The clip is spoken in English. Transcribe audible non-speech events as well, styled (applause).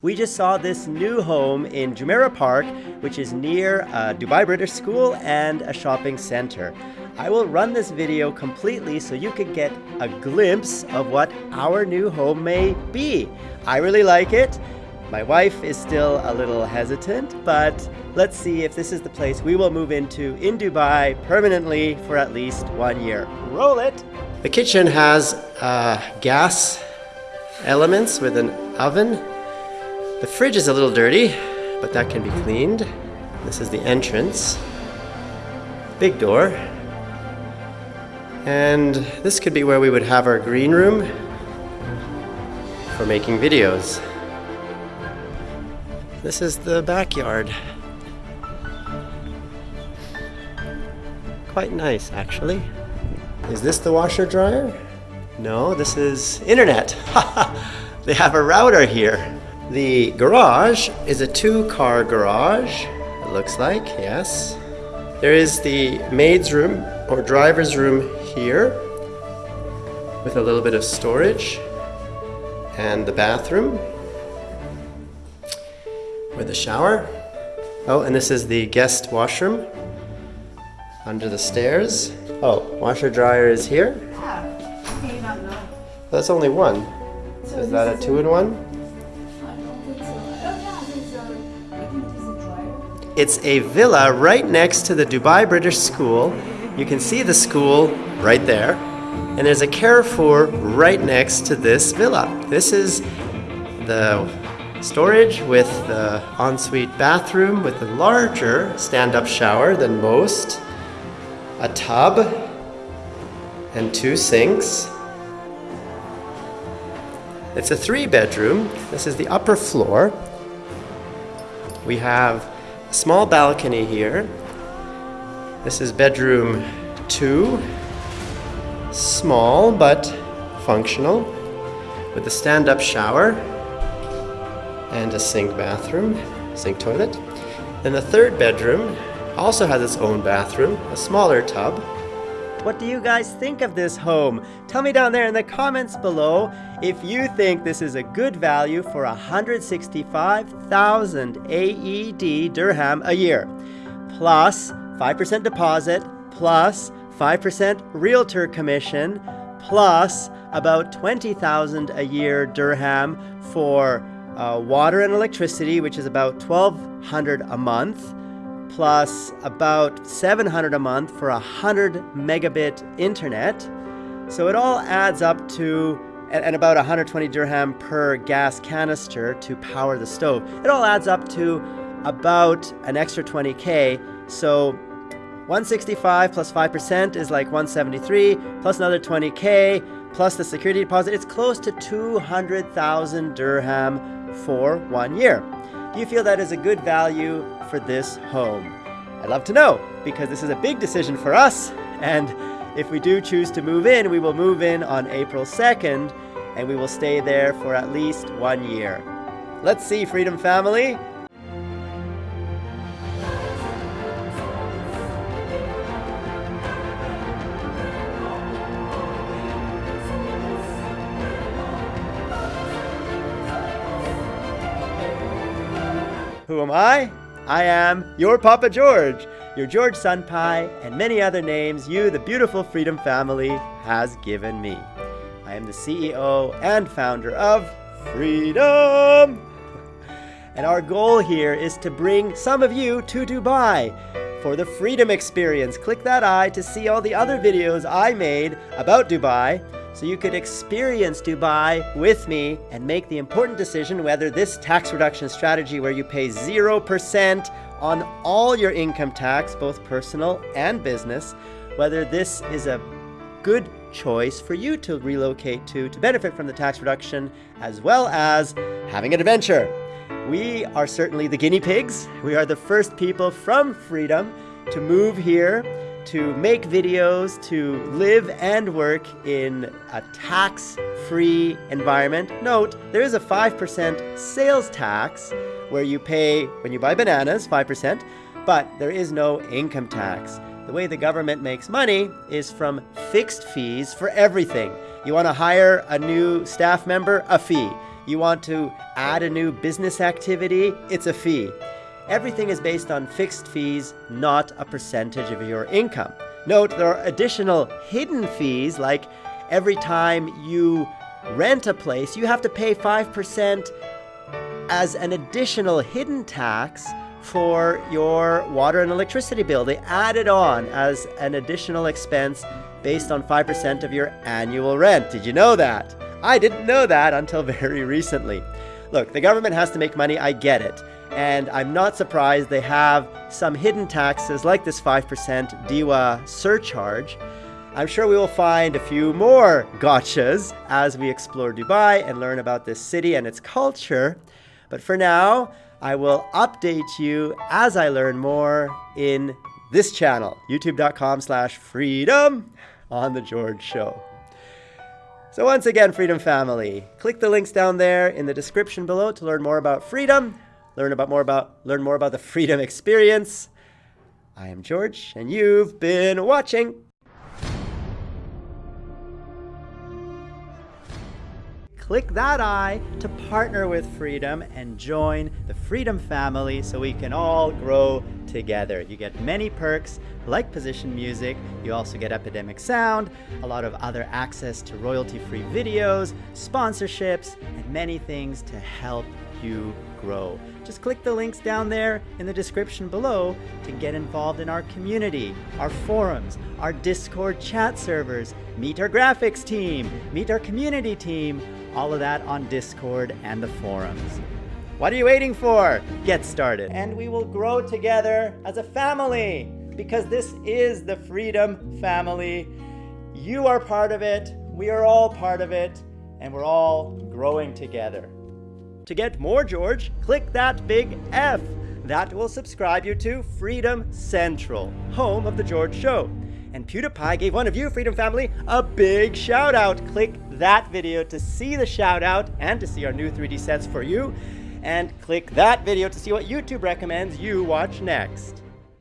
We just saw this new home in Jumeirah Park, which is near a Dubai British School and a shopping center. I will run this video completely so you can get a glimpse of what our new home may be. I really like it. My wife is still a little hesitant, but let's see if this is the place we will move into in Dubai permanently for at least one year. Roll it! The kitchen has uh, gas elements with an oven the fridge is a little dirty, but that can be cleaned. This is the entrance. Big door. And this could be where we would have our green room for making videos. This is the backyard. Quite nice, actually. Is this the washer dryer? No, this is internet. (laughs) they have a router here. The garage is a two-car garage, it looks like, yes. There is the maid's room or driver's room here with a little bit of storage and the bathroom with a shower. Oh, and this is the guest washroom under the stairs. Oh, washer dryer is here. Yeah, That's only one. So is that a two-in-one? It's a villa right next to the Dubai British School. You can see the school right there. And there's a Carrefour right next to this villa. This is the storage with the ensuite bathroom with a larger stand-up shower than most, a tub, and two sinks. It's a three bedroom. This is the upper floor. We have small balcony here. This is bedroom two. Small but functional with a stand-up shower and a sink bathroom, sink toilet. Then the third bedroom also has its own bathroom, a smaller tub, what do you guys think of this home? Tell me down there in the comments below if you think this is a good value for 165,000 AED dirham a year, plus 5% deposit, plus 5% realtor commission, plus about 20,000 a year dirham for uh, water and electricity, which is about 1,200 a month, plus about 700 a month for a 100 megabit internet. So it all adds up to and about 120 dirham per gas canister to power the stove. It all adds up to about an extra 20k. So 165 plus 5% is like 173 plus another 20k plus the security deposit. It's close to 200,000 dirham for one year. Do you feel that is a good value for this home? I'd love to know because this is a big decision for us and if we do choose to move in, we will move in on April 2nd and we will stay there for at least one year. Let's see, Freedom Family. Who am I? I am your Papa George, your George Senpai, and many other names you, the beautiful Freedom family, has given me. I am the CEO and founder of Freedom! And our goal here is to bring some of you to Dubai for the Freedom Experience. Click that eye to see all the other videos I made about Dubai so you could experience Dubai with me and make the important decision whether this tax reduction strategy where you pay 0% on all your income tax, both personal and business, whether this is a good choice for you to relocate to to benefit from the tax reduction as well as having an adventure. We are certainly the guinea pigs. We are the first people from freedom to move here to make videos, to live and work in a tax-free environment. Note, there is a 5% sales tax where you pay, when you buy bananas, 5%, but there is no income tax. The way the government makes money is from fixed fees for everything. You want to hire a new staff member? A fee. You want to add a new business activity? It's a fee. Everything is based on fixed fees, not a percentage of your income. Note there are additional hidden fees, like every time you rent a place, you have to pay 5% as an additional hidden tax for your water and electricity bill. They add it on as an additional expense based on 5% of your annual rent. Did you know that? I didn't know that until (laughs) very recently. Look, the government has to make money, I get it. And I'm not surprised they have some hidden taxes like this 5% DEWA surcharge. I'm sure we will find a few more gotchas as we explore Dubai and learn about this city and its culture. But for now, I will update you as I learn more in this channel, youtube.com slash freedom on The George Show. So once again, Freedom Family, click the links down there in the description below to learn more about freedom, learn about more about learn more about the freedom experience. I am George, and you've been watching. Click that I to partner with Freedom and join the Freedom family so we can all grow together. You get many perks like position music, you also get Epidemic Sound, a lot of other access to royalty-free videos, sponsorships, and many things to help you grow. Just click the links down there in the description below to get involved in our community, our forums, our Discord chat servers, meet our graphics team, meet our community team, all of that on Discord and the forums. What are you waiting for? Get started. And we will grow together as a family because this is the Freedom Family. You are part of it, we are all part of it, and we're all growing together. To get more George, click that big F. That will subscribe you to Freedom Central, home of The George Show. And PewDiePie gave one of you, Freedom Family, a big shout out. Click that video to see the shout out and to see our new 3D sets for you. And click that video to see what YouTube recommends you watch next.